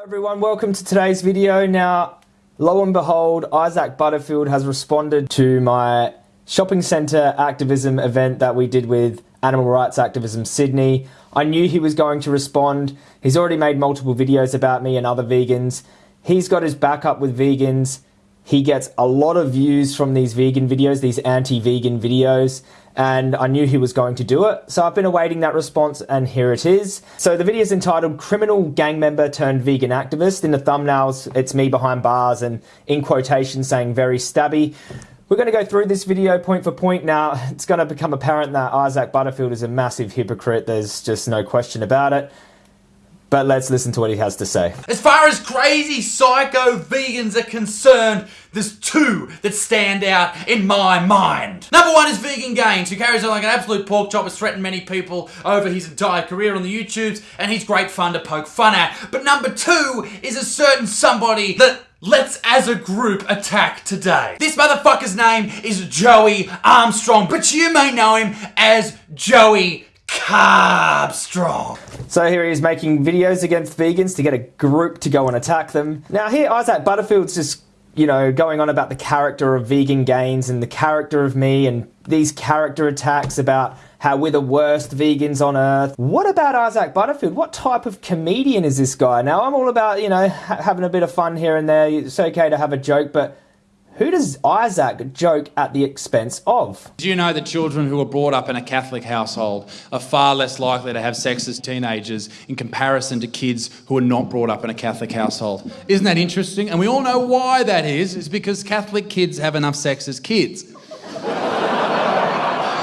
Hello everyone, welcome to today's video. Now, lo and behold, Isaac Butterfield has responded to my shopping centre activism event that we did with Animal Rights Activism Sydney. I knew he was going to respond. He's already made multiple videos about me and other vegans. He's got his backup with vegans. He gets a lot of views from these vegan videos, these anti-vegan videos, and I knew he was going to do it. So I've been awaiting that response and here it is. So the video is entitled Criminal Gang Member Turned Vegan Activist. In the thumbnails, it's me behind bars and in quotation saying very stabby. We're going to go through this video point for point now. It's going to become apparent that Isaac Butterfield is a massive hypocrite. There's just no question about it. But let's listen to what he has to say. As far as crazy psycho vegans are concerned, there's two that stand out in my mind. Number one is Vegan Gains, who carries on like an absolute pork chop, has threatened many people over his entire career on the YouTubes, and he's great fun to poke fun at. But number two is a certain somebody that Let's as a group attack today. This motherfucker's name is Joey Armstrong, but you may know him as Joey Carbstrong. So here he is making videos against vegans to get a group to go and attack them. Now here Isaac Butterfield's just, you know, going on about the character of vegan gains and the character of me and these character attacks about how we're the worst vegans on earth. What about Isaac Butterfield? What type of comedian is this guy? Now I'm all about, you know, ha having a bit of fun here and there. It's okay to have a joke, but who does Isaac joke at the expense of? Do you know that children who are brought up in a Catholic household are far less likely to have sex as teenagers in comparison to kids who are not brought up in a Catholic household? Isn't that interesting? And we all know why that is. It's because Catholic kids have enough sex as kids.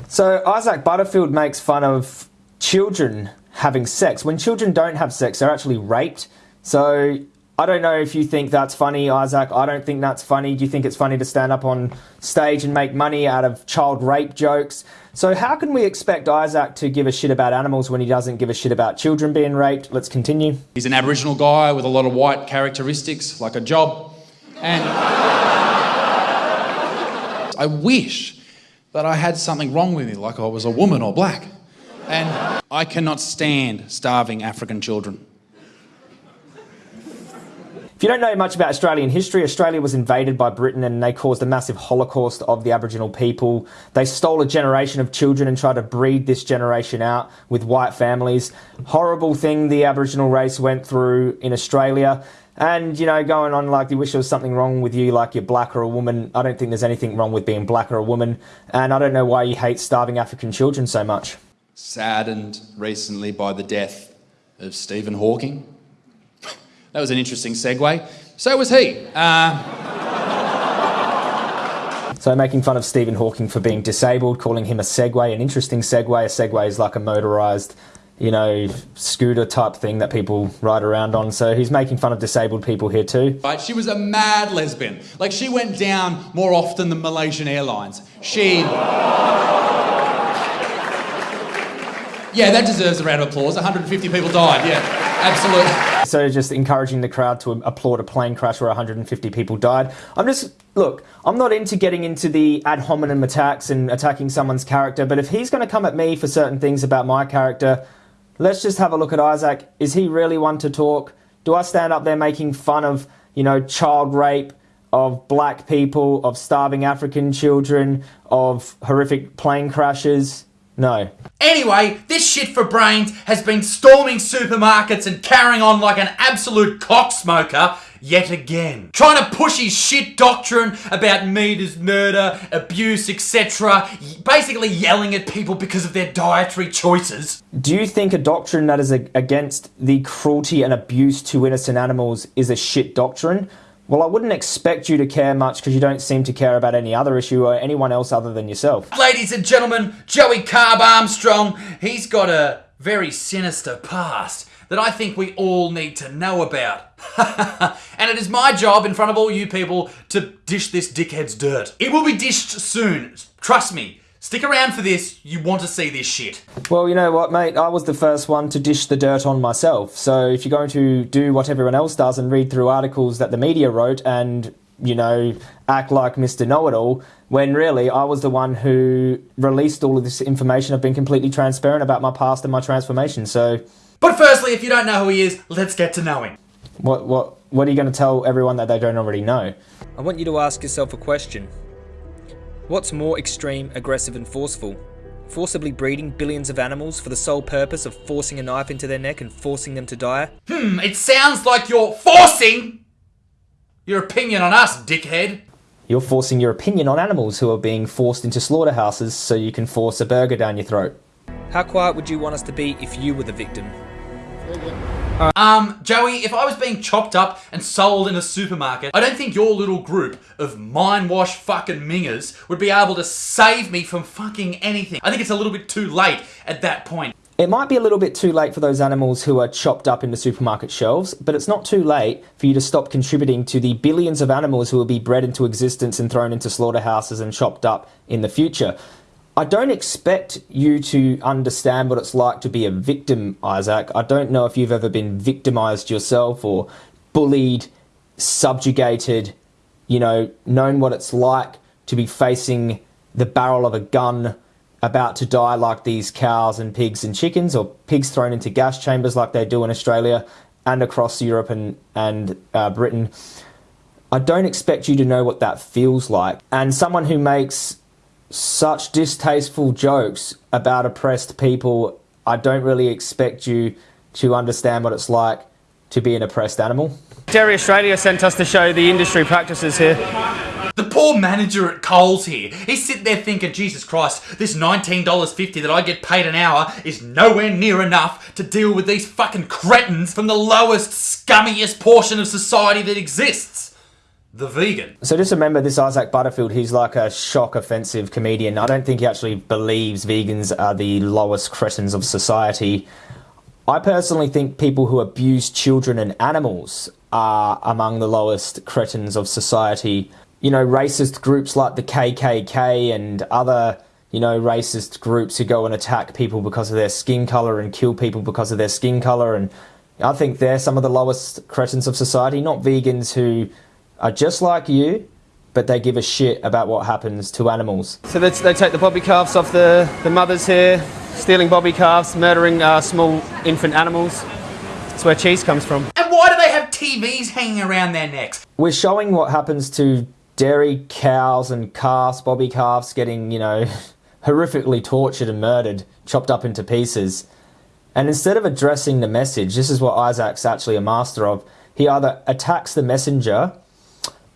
so Isaac Butterfield makes fun of children having sex. When children don't have sex, they're actually raped. So I don't know if you think that's funny, Isaac. I don't think that's funny. Do you think it's funny to stand up on stage and make money out of child rape jokes? So, how can we expect Isaac to give a shit about animals when he doesn't give a shit about children being raped? Let's continue. He's an Aboriginal guy with a lot of white characteristics, like a job. And I wish that I had something wrong with me, like I was a woman or black. And I cannot stand starving African children. If you don't know much about Australian history, Australia was invaded by Britain and they caused a massive holocaust of the Aboriginal people. They stole a generation of children and tried to breed this generation out with white families. Horrible thing the Aboriginal race went through in Australia. And, you know, going on like you wish there was something wrong with you, like you're black or a woman. I don't think there's anything wrong with being black or a woman. And I don't know why you hate starving African children so much. Saddened recently by the death of Stephen Hawking. That was an interesting segue. So was he. Uh... So making fun of Stephen Hawking for being disabled, calling him a Segway, an interesting Segway. A Segway is like a motorised, you know, scooter type thing that people ride around on. So he's making fun of disabled people here too. Right, she was a mad lesbian. Like she went down more often than Malaysian Airlines. She... Yeah, that deserves a round of applause. 150 people died, yeah, absolutely. So just encouraging the crowd to applaud a plane crash where 150 people died. I'm just, look, I'm not into getting into the ad hominem attacks and attacking someone's character, but if he's going to come at me for certain things about my character, let's just have a look at Isaac. Is he really one to talk? Do I stand up there making fun of, you know, child rape, of black people, of starving African children, of horrific plane crashes? No. Anyway, this shit for brains has been storming supermarkets and carrying on like an absolute cocksmoker yet again. Trying to push his shit doctrine about meat is murder, abuse, etc. Basically yelling at people because of their dietary choices. Do you think a doctrine that is against the cruelty and abuse to innocent animals is a shit doctrine? Well, I wouldn't expect you to care much because you don't seem to care about any other issue or anyone else other than yourself. Ladies and gentlemen, Joey Carb Armstrong, he's got a very sinister past that I think we all need to know about. and it is my job in front of all you people to dish this dickhead's dirt. It will be dished soon, trust me. Stick around for this, you want to see this shit. Well, you know what, mate? I was the first one to dish the dirt on myself. So if you're going to do what everyone else does and read through articles that the media wrote and, you know, act like Mr. Know It All, when really I was the one who released all of this information, I've been completely transparent about my past and my transformation. So. But firstly, if you don't know who he is, let's get to know him. What what what are you going to tell everyone that they don't already know? I want you to ask yourself a question. What's more extreme, aggressive, and forceful? Forcibly breeding billions of animals for the sole purpose of forcing a knife into their neck and forcing them to die? Hmm, it sounds like you're forcing your opinion on us, dickhead. You're forcing your opinion on animals who are being forced into slaughterhouses so you can force a burger down your throat. How quiet would you want us to be if you were the victim? Um, Joey, if I was being chopped up and sold in a supermarket, I don't think your little group of mind wash fucking mingers would be able to save me from fucking anything. I think it's a little bit too late at that point. It might be a little bit too late for those animals who are chopped up into supermarket shelves, but it's not too late for you to stop contributing to the billions of animals who will be bred into existence and thrown into slaughterhouses and chopped up in the future. I don't expect you to understand what it's like to be a victim, Isaac. I don't know if you've ever been victimized yourself or bullied, subjugated, you know, known what it's like to be facing the barrel of a gun about to die like these cows and pigs and chickens, or pigs thrown into gas chambers like they do in Australia and across Europe and, and uh, Britain. I don't expect you to know what that feels like. And someone who makes such distasteful jokes about oppressed people, I don't really expect you to understand what it's like to be an oppressed animal. Dairy Australia sent us to show the industry practices here. The poor manager at Coles here, he's sitting there thinking, Jesus Christ, this $19.50 that I get paid an hour is nowhere near enough to deal with these fucking cretins from the lowest, scummiest portion of society that exists. The vegan. So just remember this Isaac Butterfield, he's like a shock offensive comedian. I don't think he actually believes vegans are the lowest cretins of society. I personally think people who abuse children and animals are among the lowest cretins of society. You know, racist groups like the KKK and other, you know, racist groups who go and attack people because of their skin colour and kill people because of their skin colour. And I think they're some of the lowest cretins of society, not vegans who are just like you, but they give a shit about what happens to animals. So they, they take the bobby calves off the, the mothers here, stealing bobby calves, murdering uh, small infant animals. That's where cheese comes from. And why do they have TVs hanging around their necks? We're showing what happens to dairy cows and calves, bobby calves getting, you know, horrifically tortured and murdered, chopped up into pieces. And instead of addressing the message, this is what Isaac's actually a master of. He either attacks the messenger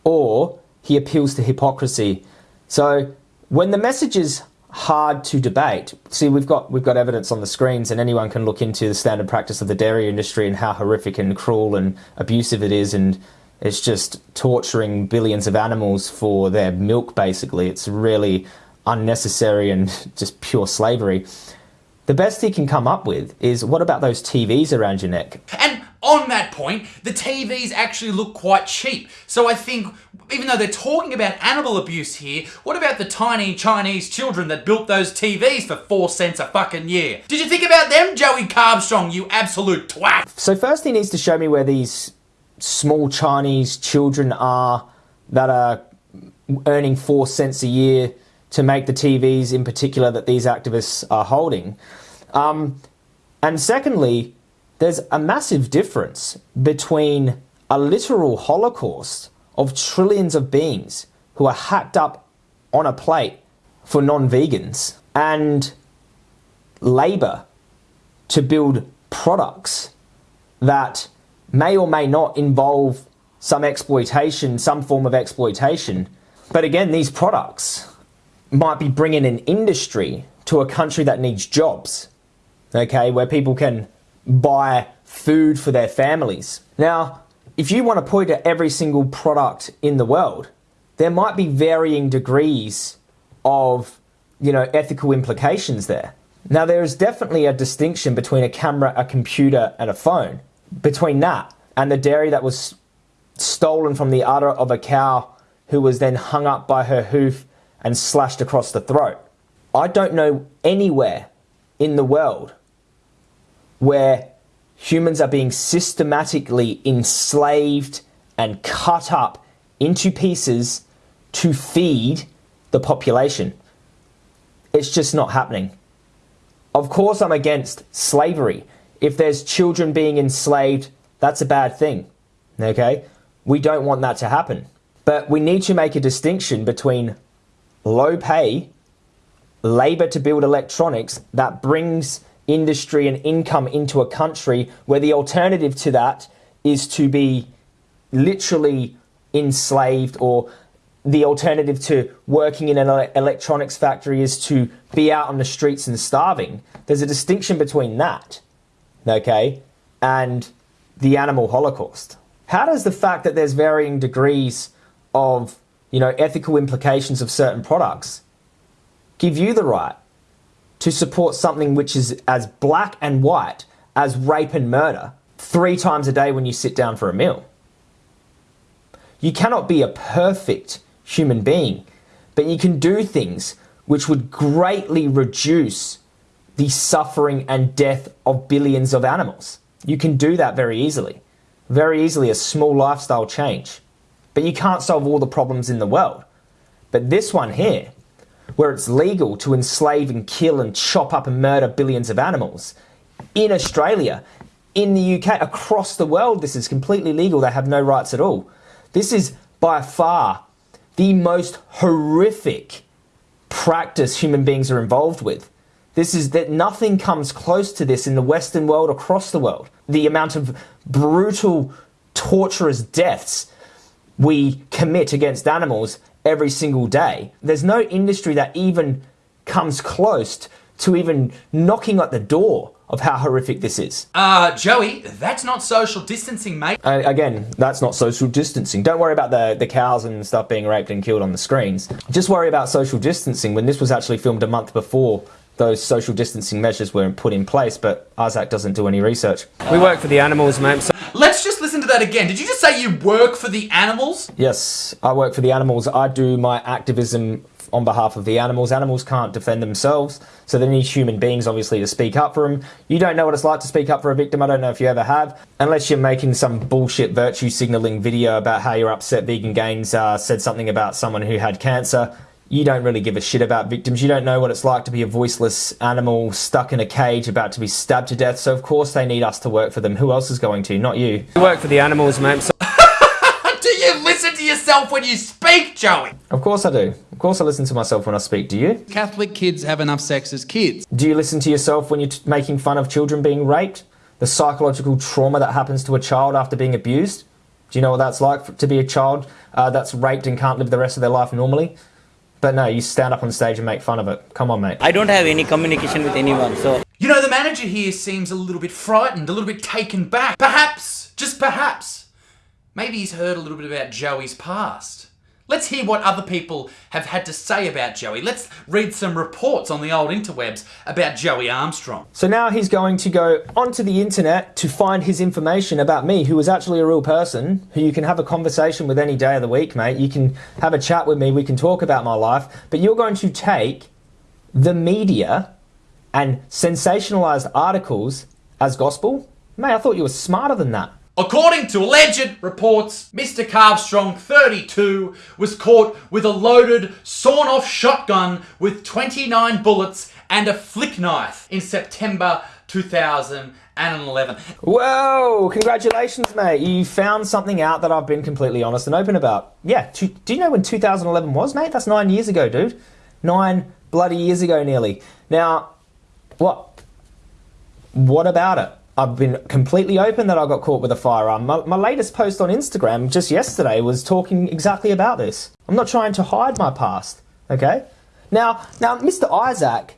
or he appeals to hypocrisy. So when the message is hard to debate, see we've got we've got evidence on the screens, and anyone can look into the standard practice of the dairy industry and how horrific and cruel and abusive it is, and it's just torturing billions of animals for their milk. Basically, it's really unnecessary and just pure slavery. The best he can come up with is what about those TVs around your neck? And on that point, the TVs actually look quite cheap. So I think, even though they're talking about animal abuse here, what about the tiny Chinese children that built those TVs for four cents a fucking year? Did you think about them, Joey Carbstrong, you absolute twat? So first he needs to show me where these small Chinese children are that are earning four cents a year to make the TVs in particular that these activists are holding. Um, and secondly, there's a massive difference between a literal holocaust of trillions of beings who are hacked up on a plate for non vegans and labour to build products that may or may not involve some exploitation, some form of exploitation. But again, these products might be bringing an industry to a country that needs jobs, okay, where people can buy food for their families. Now, if you want to point at every single product in the world, there might be varying degrees of, you know, ethical implications there. Now, there is definitely a distinction between a camera, a computer, and a phone. Between that and the dairy that was stolen from the udder of a cow who was then hung up by her hoof and slashed across the throat. I don't know anywhere in the world where humans are being systematically enslaved and cut up into pieces to feed the population. It's just not happening. Of course, I'm against slavery. If there's children being enslaved, that's a bad thing. Okay? We don't want that to happen. But we need to make a distinction between low pay, labor to build electronics that brings industry and income into a country where the alternative to that is to be literally enslaved or the alternative to working in an electronics factory is to be out on the streets and starving. There's a distinction between that, okay, and the animal holocaust. How does the fact that there's varying degrees of, you know, ethical implications of certain products give you the right to support something which is as black and white as rape and murder three times a day when you sit down for a meal? You cannot be a perfect human being, but you can do things which would greatly reduce the suffering and death of billions of animals. You can do that very easily. Very easily, a small lifestyle change. But you can't solve all the problems in the world. But this one here, where it's legal to enslave and kill and chop up and murder billions of animals, in Australia, in the UK, across the world, this is completely legal. They have no rights at all. This is by far the most horrific practice human beings are involved with. This is that nothing comes close to this in the Western world across the world. The amount of brutal, torturous deaths we commit against animals every single day. There's no industry that even comes close to even knocking at the door of how horrific this is. Uh, Joey, that's not social distancing, mate. Uh, again, that's not social distancing. Don't worry about the, the cows and stuff being raped and killed on the screens. Just worry about social distancing when this was actually filmed a month before those social distancing measures were put in place, but Isaac doesn't do any research. We work for the animals, mate. So Let's just listen to that again. Did you just say you work for the animals? Yes, I work for the animals. I do my activism on behalf of the animals. Animals can't defend themselves, so they need human beings, obviously, to speak up for them. You don't know what it's like to speak up for a victim. I don't know if you ever have, unless you're making some bullshit virtue signaling video about how you're upset Vegan Gains uh, said something about someone who had cancer. You don't really give a shit about victims. You don't know what it's like to be a voiceless animal stuck in a cage about to be stabbed to death. So, of course, they need us to work for them. Who else is going to? Not you. We work for the animals, mate. So do you listen to yourself when you speak, Joey? Of course I do. Of course I listen to myself when I speak. Do you? Catholic kids have enough sex as kids. Do you listen to yourself when you're making fun of children being raped? The psychological trauma that happens to a child after being abused? Do you know what that's like to be a child uh, that's raped and can't live the rest of their life normally? But no, you stand up on stage and make fun of it. Come on, mate. I don't have any communication with anyone, so. You know, the manager here seems a little bit frightened, a little bit taken back. Perhaps, just perhaps, maybe he's heard a little bit about Joey's past. Let's hear what other people have had to say about Joey. Let's read some reports on the old interwebs about Joey Armstrong. So now he's going to go onto the internet to find his information about me, who is actually a real person, who you can have a conversation with any day of the week, mate. You can have a chat with me, we can talk about my life, but you're going to take the media and sensationalized articles as gospel? Mate, I thought you were smarter than that. According to alleged reports, Mr. Carbstrong, 32, was caught with a loaded, sawn off shotgun with 29 bullets and a flick knife in September 2011. Whoa, congratulations, mate. You found something out that I've been completely honest and open about. Yeah, do you know when 2011 was, mate? That's nine years ago, dude. Nine bloody years ago, nearly. Now, what? What about it? I've been completely open that I got caught with a firearm. My, my, latest post on Instagram just yesterday was talking exactly about this. I'm not trying to hide my past, okay? Now, now, Mr. Isaac,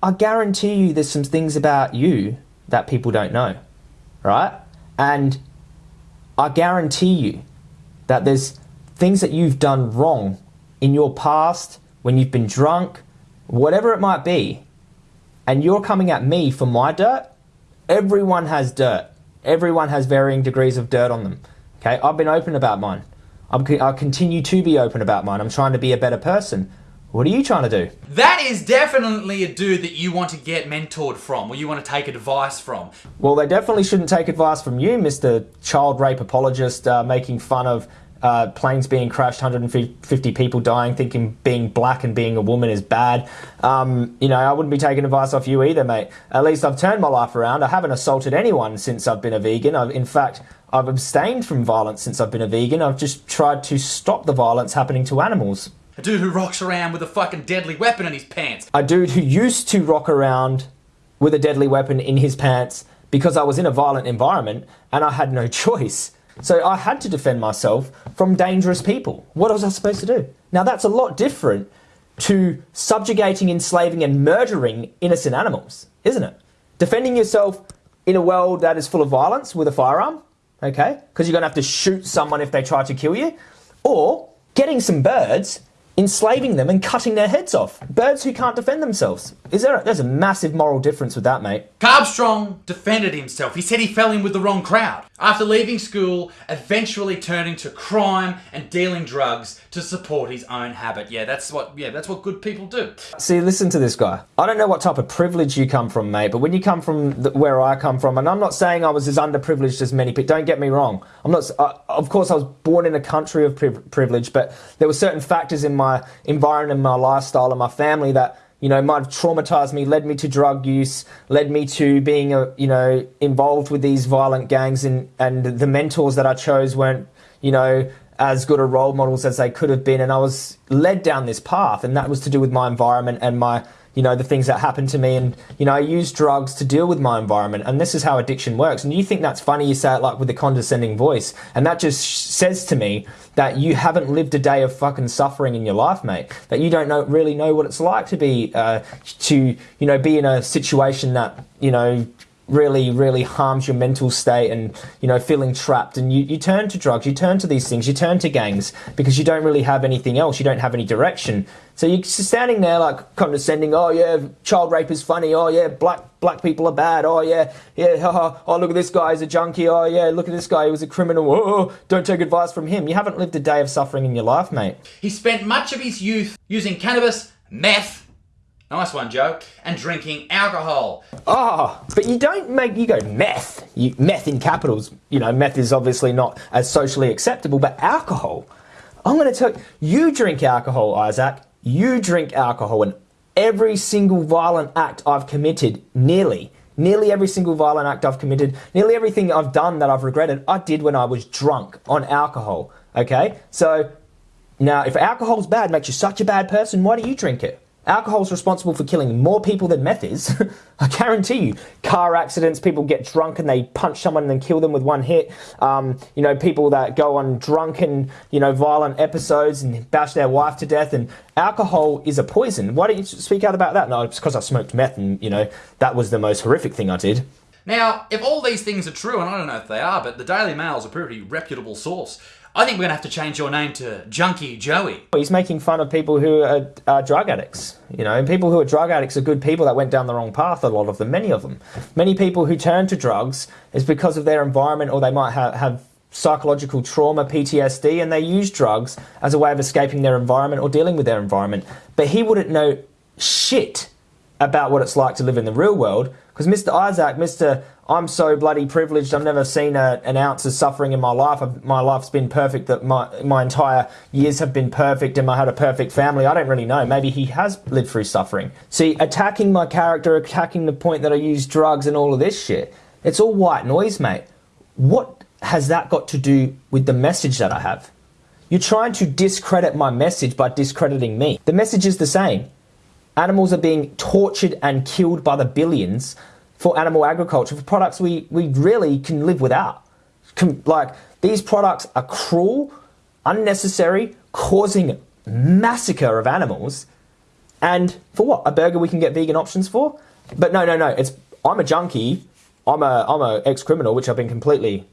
I guarantee you there's some things about you that people don't know, right? And I guarantee you that there's things that you've done wrong in your past, when you've been drunk, whatever it might be, and you're coming at me for my dirt Everyone has dirt. Everyone has varying degrees of dirt on them. Okay, I've been open about mine. I'm, I'll continue to be open about mine. I'm trying to be a better person. What are you trying to do? That is definitely a dude that you want to get mentored from, or you want to take advice from. Well, they definitely shouldn't take advice from you, Mr. Child Rape Apologist, uh, making fun of uh, planes being crashed, 150 people dying, thinking being black and being a woman is bad. Um, you know, I wouldn't be taking advice off you either, mate. At least I've turned my life around. I haven't assaulted anyone since I've been a vegan. I've, in fact, I've abstained from violence since I've been a vegan. I've just tried to stop the violence happening to animals. A dude who rocks around with a fucking deadly weapon in his pants. A dude who used to rock around with a deadly weapon in his pants because I was in a violent environment and I had no choice. So I had to defend myself from dangerous people. What was I supposed to do? Now that's a lot different to subjugating, enslaving, and murdering innocent animals, isn't it? Defending yourself in a world that is full of violence with a firearm, okay? Because you're gonna have to shoot someone if they try to kill you, or getting some birds enslaving them and cutting their heads off. Birds who can't defend themselves. Is there? A, there's a massive moral difference with that, mate. Carbstrong defended himself. He said he fell in with the wrong crowd. After leaving school, eventually turning to crime and dealing drugs to support his own habit. Yeah, that's what. Yeah, that's what good people do. See, listen to this guy. I don't know what type of privilege you come from, mate, but when you come from the, where I come from, and I'm not saying I was as underprivileged as many people. Don't get me wrong. I'm not. Uh, of course, I was born in a country of priv- privilege, but there were certain factors in my environment, my lifestyle, and my family that you know might have traumatized me, led me to drug use, led me to being a you know involved with these violent gangs, and and the mentors that I chose weren't you know as good a role models as they could have been, and I was led down this path, and that was to do with my environment and my you know the things that happened to me. And you know i used drugs to deal with my environment and this is how addiction works. And you think that's funny you say it like with a condescending voice. And that just says to me that you haven't lived a day of fucking suffering in your life mate. That you don't know really know what it's like to be uh, to you know be in a situation that you know really, really harms your mental state and, you know, feeling trapped. And you, you turn to drugs, you turn to these things, you turn to gangs because you don't really have anything else. You don't have any direction. So you're standing there like condescending, oh yeah, child rape is funny, oh yeah, black black people are bad, oh yeah, yeah, oh, oh look at this guy, he's a junkie, oh yeah, look at this guy, he was a criminal, oh, oh, don't take advice from him. You haven't lived a day of suffering in your life, mate. He spent much of his youth using cannabis, meth, Nice one, Joe. And drinking alcohol. Oh, but you don't make, you go meth. You, meth in capitals. You know, meth is obviously not as socially acceptable, but alcohol. I'm going to tell you, you drink alcohol, Isaac. You drink alcohol, and every single violent act I've committed, nearly, nearly every single violent act I've committed, nearly everything I've done that I've regretted, I did when I was drunk on alcohol. Okay? So, now, if alcohol's bad, makes you such a bad person, why do you drink it? Alcohol's responsible for killing more people than meth is. I guarantee you. Car accidents, people get drunk and they punch someone and then kill them with one hit. Um, you know, people that go on drunken, you know, violent episodes and bash their wife to death. And alcohol is a poison. Why don't you speak out about that? No, it's because I smoked meth and, you know, that was the most horrific thing I did. Now, if all these things are true, and I don't know if they are, but the Daily Mail is a pretty reputable source. I think we're going to have to change your name to Junkie Joey. He's making fun of people who are, are, drug addicts. You know, and people who are drug addicts are good people that went down the wrong path, a lot of them, many of them. Many people who turn to drugs is because of their environment or they might have, have psychological trauma, PTSD, and they use drugs as a way of escaping their environment or dealing with their environment. But he wouldn't know shit about what it's like to live in the real world because Mr. Isaac, Mr. I'm so bloody privileged. I've never seen a, an ounce of suffering in my life. I've, my life's been perfect. That my my entire years have been perfect, and I had a perfect family. I don't really know. Maybe he has lived through suffering. See, attacking my character, attacking the point that I use drugs and all of this shit. It's all white noise, mate. What has that got to do with the message that I have? You're trying to discredit my message by discrediting me. The message is the same. Animals are being tortured and killed by the billions for animal agriculture, for products we, we really can live without. like, these products are cruel, unnecessary, causing massacre of animals. And for what? A burger we can get vegan options for? But no, no, no. It's I'm a junkie. I'm a I'm a ex criminal, which I've been completely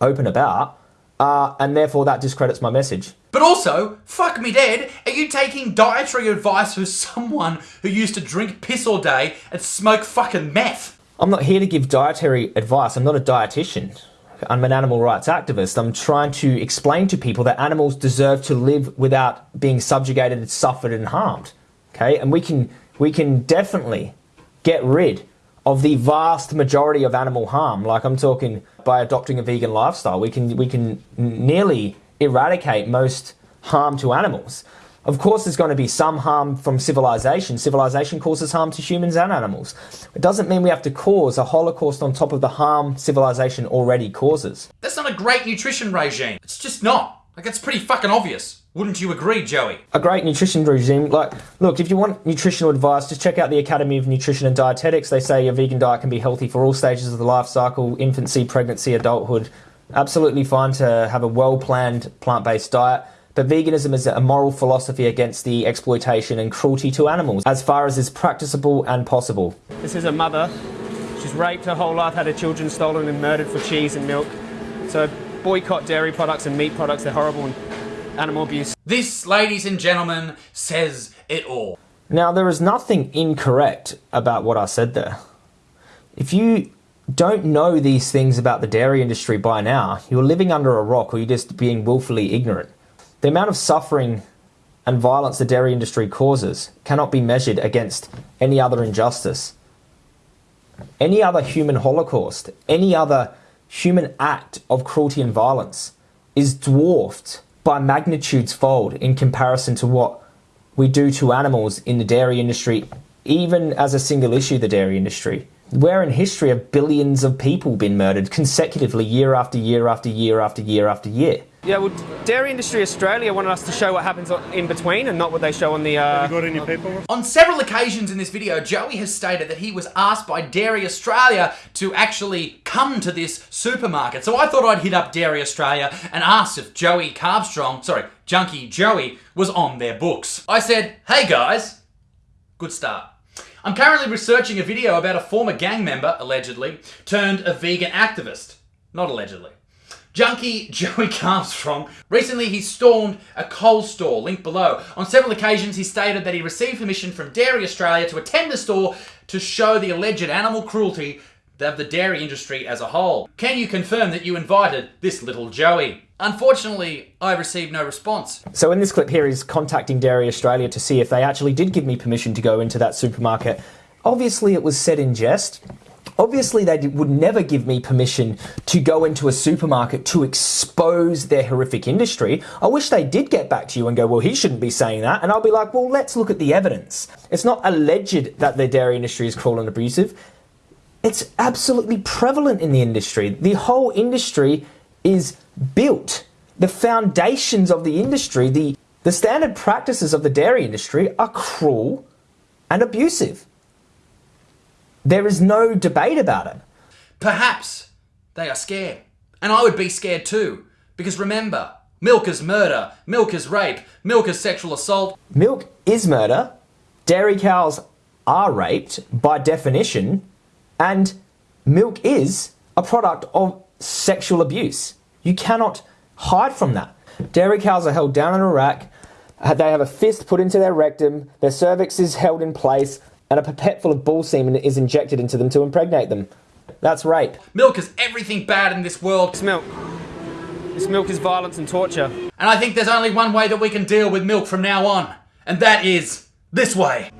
open about, uh, and therefore that discredits my message. But also, fuck me dead, are you taking dietary advice from someone who used to drink piss all day and smoke fucking meth? I'm not here to give dietary advice. I'm not a dietitian. I'm an animal rights activist. I'm trying to explain to people that animals deserve to live without being subjugated, suffered, and harmed. Okay, and we can we can definitely get rid of the vast majority of animal harm. Like I'm talking by adopting a vegan lifestyle, we can we can nearly eradicate most harm to animals. Of course, there's going to be some harm from civilization. Civilization causes harm to humans and animals. It doesn't mean we have to cause a holocaust on top of the harm civilization already causes. That's not a great nutrition regime. It's just not. Like, it's pretty fucking obvious. Wouldn't you agree, Joey? A great nutrition regime, like, look, if you want nutritional advice, just check out the Academy of Nutrition and Dietetics. They say a vegan diet can be healthy for all stages of the life cycle infancy, pregnancy, adulthood. Absolutely fine to have a well planned plant based diet. But veganism is a moral philosophy against the exploitation and cruelty to animals, as far as is practicable and possible. This is a mother. She's raped her whole life, had her children stolen and murdered for cheese and milk. So boycott dairy products and meat products. They're horrible and animal abuse. This, ladies and gentlemen, says it all. Now, there is nothing incorrect about what I said there. If you don't know these things about the dairy industry by now, you're living under a rock or you're just being willfully ignorant. The amount of suffering and violence the dairy industry causes cannot be measured against any other injustice. Any other human holocaust, any other human act of cruelty and violence is dwarfed by magnitudes fold in comparison to what we do to animals in the dairy industry, even as a single issue, the dairy industry. Where in history have billions of people been murdered consecutively year after year after year after year after year? Yeah, well, Dairy Industry Australia wanted us to show what happens in between and not what they show on the. Uh, got any paperwork? On several occasions in this video, Joey has stated that he was asked by Dairy Australia to actually come to this supermarket. So I thought I'd hit up Dairy Australia and ask if Joey Carbstrong, sorry, Junkie Joey, was on their books. I said, hey guys, good start. I'm currently researching a video about a former gang member, allegedly, turned a vegan activist. Not allegedly. Junkie Joey Armstrong. Recently, he stormed a Coles store, linked below. On several occasions, he stated that he received permission from Dairy Australia to attend the store to show the alleged animal cruelty of the dairy industry as a whole. Can you confirm that you invited this little Joey? Unfortunately, I received no response. So in this clip here, he's contacting Dairy Australia to see if they actually did give me permission to go into that supermarket. Obviously, it was said in jest. Obviously, they would never give me permission to go into a supermarket to expose their horrific industry. I wish they did get back to you and go, well, he shouldn't be saying that. And I'll be like, well, let's look at the evidence. It's not alleged that the dairy industry is cruel and abusive. It's absolutely prevalent in the industry. The whole industry is built. The foundations of the industry, the, the standard practices of the dairy industry are cruel and abusive. There is no debate about it. Perhaps they are scared. And I would be scared too. Because remember, milk is murder, milk is rape, milk is sexual assault. Milk is murder. Dairy cows are raped by definition. And milk is a product of sexual abuse. You cannot hide from that. Dairy cows are held down in a rack. uh, They have a fist put into their rectum. Their cervix is held in place, and a pipette full of bull semen is injected into them to impregnate them. That's rape. Milk is everything bad in this world. It's milk. This milk is violence and torture. And I think there's only one way that we can deal with milk from now on. And that is this way.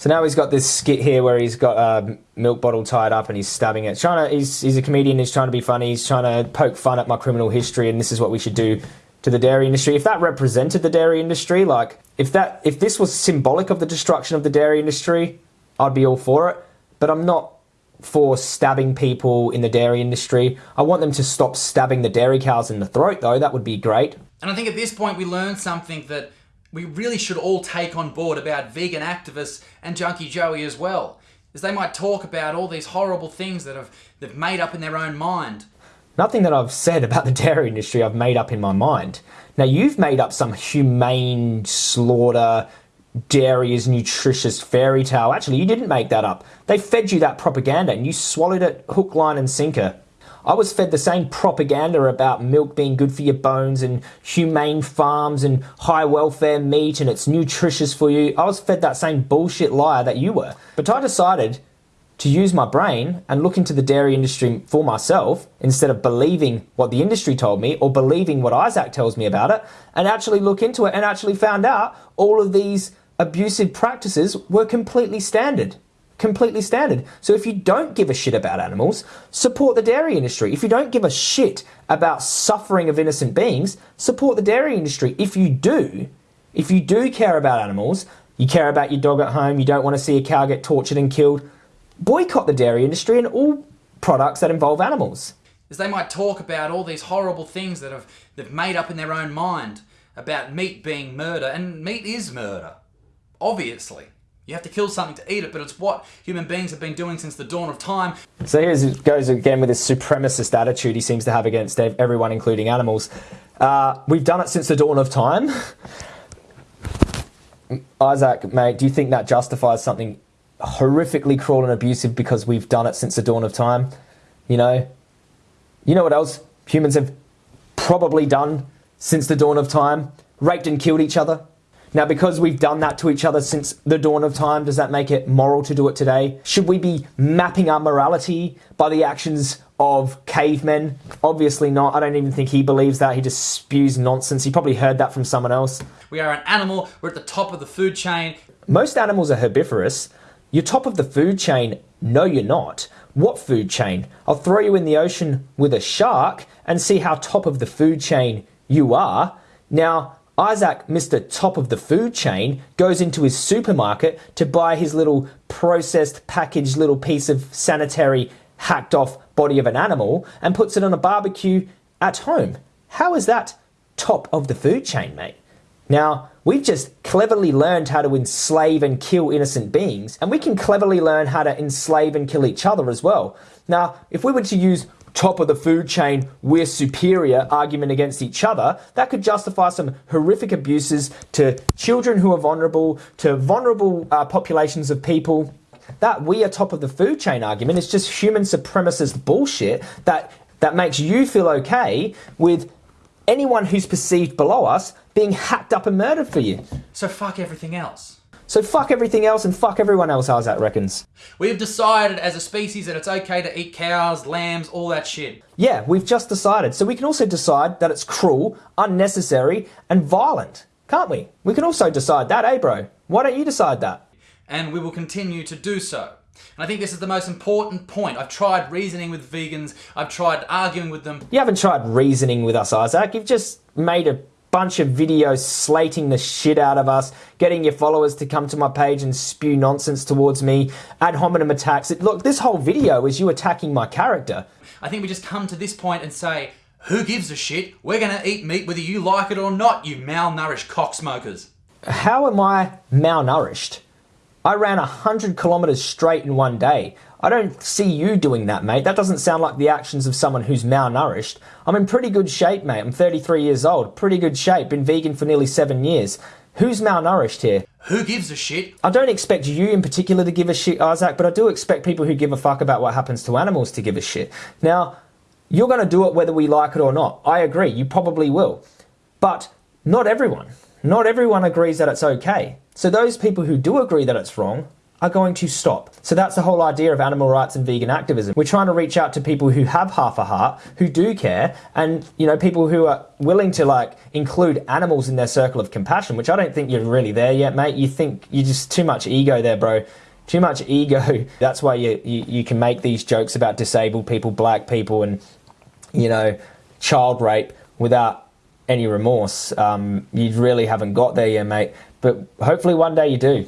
So now he's got this skit here where he's got a milk bottle tied up and he's stabbing it. Trying to, he's, he's a comedian. He's trying to be funny. He's trying to poke fun at my criminal history, and this is what we should do to the dairy industry. If that represented the dairy industry, like if that if this was symbolic of the destruction of the dairy industry, I'd be all for it. But I'm not for stabbing people in the dairy industry. I want them to stop stabbing the dairy cows in the throat, though. That would be great. And I think at this point we learned something that we really should all take on board about vegan activists and Junkie Joey as well. as they might talk about all these horrible things that have they've made up in their own mind. Nothing that I've said about the dairy industry I've made up in my mind. Now, you've made up some humane slaughter, dairy is nutritious fairy tale. Actually, you didn't make that up. They fed you that propaganda and you swallowed it hook, line, and sinker. I was fed the same propaganda about milk being good for your bones and humane farms and high welfare meat and it's nutritious for you. I was fed that same bullshit lie that you were. But I decided to use my brain and look into the dairy industry for myself instead of believing what the industry told me or believing what Isaac tells me about it and actually look into it and actually found out all of these abusive practices were completely standard. Completely standard. So if you don't give a shit about animals, support the dairy industry. If you don't give a shit about suffering of innocent beings, support the dairy industry. If you do, if you do care about animals, you care about your dog at home, you don't want to see a cow get tortured and killed, boycott the dairy industry and all products that involve animals. is they might talk about all these horrible things that have they've made up in their own mind about meat being murder, and meat is murder. Obviously. You have to kill something to eat it, but it's what human beings have been doing since the dawn of time. So here goes again with this supremacist attitude he seems to have against everyone, including animals. Uh, we've done it since the dawn of time. Isaac, mate, do you think that justifies something horrifically cruel and abusive because we've done it since the dawn of time? You know, you know what else humans have probably done since the dawn of time? Raped and killed each other. Now, because we've done that to each other since the dawn of time, does that make it moral to do it today? Should we be mapping our morality by the actions of cavemen? Obviously not. I don't even think he believes that. He just spews nonsense. He probably heard that from someone else. We are an animal, we're at the top of the food chain. Most animals are herbivorous. You're top of the food chain. No, you're not. What food chain? I'll throw you in the ocean with a shark and see how top of the food chain you are. Now, Isaac, Mr. Top of the food chain, goes into his supermarket to buy his little processed, packaged little piece of sanitary, hacked off body of an animal and puts it on a barbecue at home. How is that top of the food chain, mate? Now, we've just cleverly learned how to enslave and kill innocent beings, and we can cleverly learn how to enslave and kill each other as well. Now, if we were to use top of the food chain, we're superior argument against each other, that could justify some horrific abuses to children who are vulnerable, to vulnerable uh, populations of people. That we are top of the food chain argument is just human supremacist bullshit that, that makes you feel okay with anyone who's perceived below us being hacked up and murdered for you. So fuck everything else. So fuck everything else and fuck everyone else, Isaac reckons. We've decided as a species that it's okay to eat cows, lambs, all that shit. Yeah, we've just decided. So we can also decide that it's cruel, unnecessary, and violent, can't we? We can also decide that, eh, bro? Why don't you decide that? And we will continue to do so. And I think this is the most important point. I've tried reasoning with vegans, I've tried arguing with them. You haven't tried reasoning with us, Isaac. You've just made a bunch of videos slating the shit out of us, getting your followers to come to my page and spew nonsense towards me, ad hominem attacks. Look, this whole video is you attacking my character. I think we just come to this point and say, who gives a shit? We're gonna eat meat whether you like it or not, you malnourished cocksmokers. How am I malnourished? I ran 100 kilometers straight in one day. I don't see you doing that, mate. That doesn't sound like the actions of someone who's malnourished. I'm in pretty good shape, mate. I'm 33 years old. Pretty good shape. Been vegan for nearly seven years. Who's malnourished here? Who gives a shit? I don't expect you in particular to give a shit, Isaac, but I do expect people who give a fuck about what happens to animals to give a shit. Now, you're going to do it whether we like it or not. I agree. You probably will. But not everyone. Not everyone agrees that it's okay. So those people who do agree that it's wrong are going to stop. So that's the whole idea of animal rights and vegan activism. We're trying to reach out to people who have half a heart, who do care, and you know, people who are willing to like include animals in their circle of compassion, which I don't think you're really there yet, mate. You think you're just too much ego there, bro. Too much ego. That's why you, you, you can make these jokes about disabled people, black people, and you know, child rape without any remorse. Um, you really haven't got there yet, mate. But hopefully one day you do.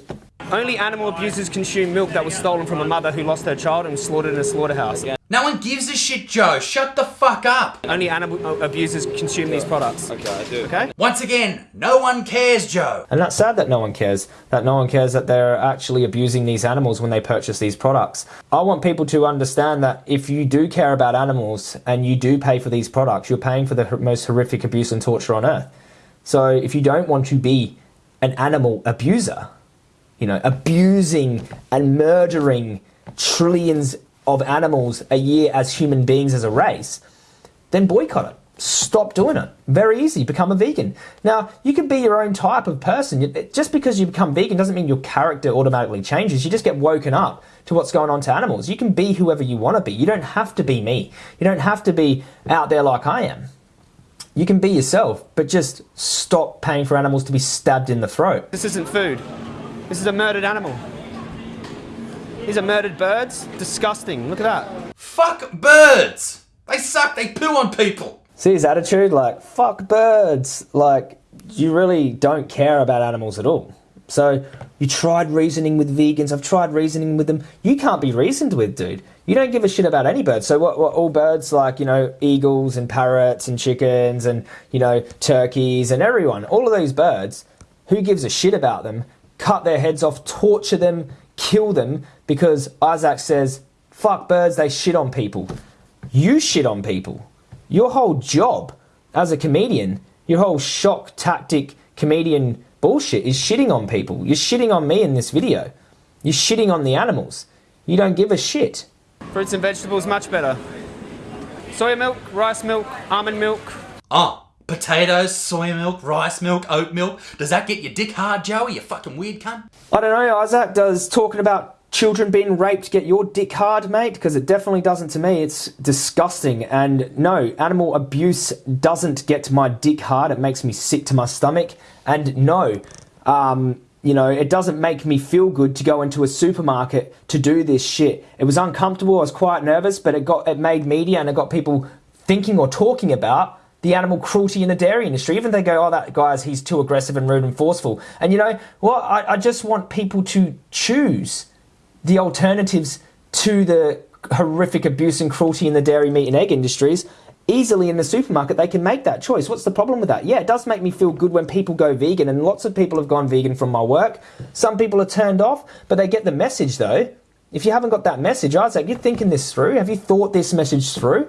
Only animal abusers consume milk that was stolen from a mother who lost her child and was slaughtered in a slaughterhouse. No one gives a shit, Joe. Shut the fuck up. Only animal abusers consume these products. Okay, I do. Okay? Once again, no one cares, Joe. And that's sad that no one cares. That no one cares that they're actually abusing these animals when they purchase these products. I want people to understand that if you do care about animals and you do pay for these products, you're paying for the most horrific abuse and torture on earth. So if you don't want to be an animal abuser, you know, abusing and murdering trillions of animals a year as human beings as a race, then boycott it. Stop doing it. Very easy. Become a vegan. Now, you can be your own type of person. Just because you become vegan doesn't mean your character automatically changes. You just get woken up to what's going on to animals. You can be whoever you want to be. You don't have to be me. You don't have to be out there like I am. You can be yourself, but just stop paying for animals to be stabbed in the throat. This isn't food. This is a murdered animal. These are murdered birds. Disgusting. Look at that. Fuck birds. They suck. They poo on people. See his attitude? Like, fuck birds. Like, you really don't care about animals at all. So, you tried reasoning with vegans. I've tried reasoning with them. You can't be reasoned with, dude. You don't give a shit about any birds. So, what, what all birds, like, you know, eagles and parrots and chickens and, you know, turkeys and everyone, all of those birds, who gives a shit about them? Cut their heads off, torture them, kill them because Isaac says, fuck birds, they shit on people. You shit on people. Your whole job as a comedian, your whole shock tactic comedian bullshit is shitting on people. You're shitting on me in this video. You're shitting on the animals. You don't give a shit. Fruits and vegetables, much better. Soya milk, rice milk, almond milk. Oh, potatoes, soy milk, rice milk, oat milk. Does that get your dick hard, Joey? You fucking weird cunt. I don't know, Isaac, does talking about children being raped get your dick hard, mate? Because it definitely doesn't to me. It's disgusting. And no, animal abuse doesn't get my dick hard. It makes me sick to my stomach. And no, um, you know, it doesn't make me feel good to go into a supermarket to do this shit. It was uncomfortable. I was quite nervous, but it got it made media and it got people thinking or talking about the animal cruelty in the dairy industry. Even they go, oh, that guy's he's too aggressive and rude and forceful. And you know, well, I, I just want people to choose the alternatives to the horrific abuse and cruelty in the dairy, meat, and egg industries easily in the supermarket. They can make that choice. What's the problem with that? Yeah, it does make me feel good when people go vegan, and lots of people have gone vegan from my work. Some people are turned off, but they get the message though. If you haven't got that message, Isaac, you're thinking this through. Have you thought this message through?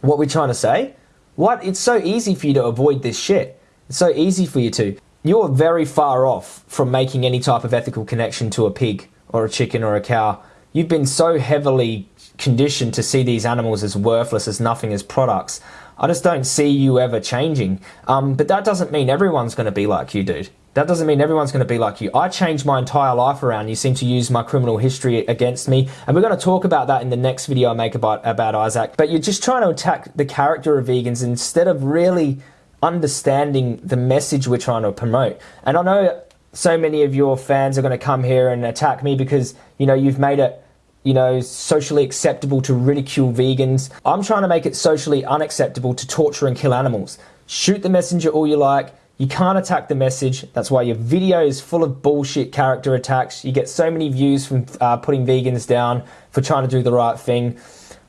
What we're trying to say? What? It's so easy for you to avoid this shit. It's so easy for you to. You're very far off from making any type of ethical connection to a pig or a chicken or a cow. You've been so heavily conditioned to see these animals as worthless, as nothing, as products. I just don't see you ever changing. Um, but that doesn't mean everyone's going to be like you, dude. That doesn't mean everyone's going to be like you. I changed my entire life around. You seem to use my criminal history against me. And we're going to talk about that in the next video I make about, about Isaac. But you're just trying to attack the character of vegans instead of really understanding the message we're trying to promote. And I know so many of your fans are going to come here and attack me because, you know, you've made it you know, socially acceptable to ridicule vegans. I'm trying to make it socially unacceptable to torture and kill animals. Shoot the messenger all you like. You can't attack the message. That's why your video is full of bullshit character attacks. You get so many views from uh, putting vegans down for trying to do the right thing.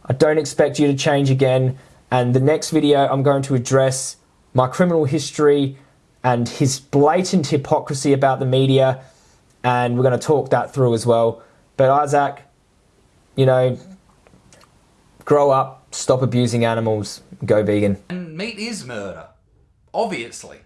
I don't expect you to change again. And the next video, I'm going to address my criminal history and his blatant hypocrisy about the media. And we're going to talk that through as well. But Isaac, you know, grow up, stop abusing animals, go vegan. And meat is murder. Obviously.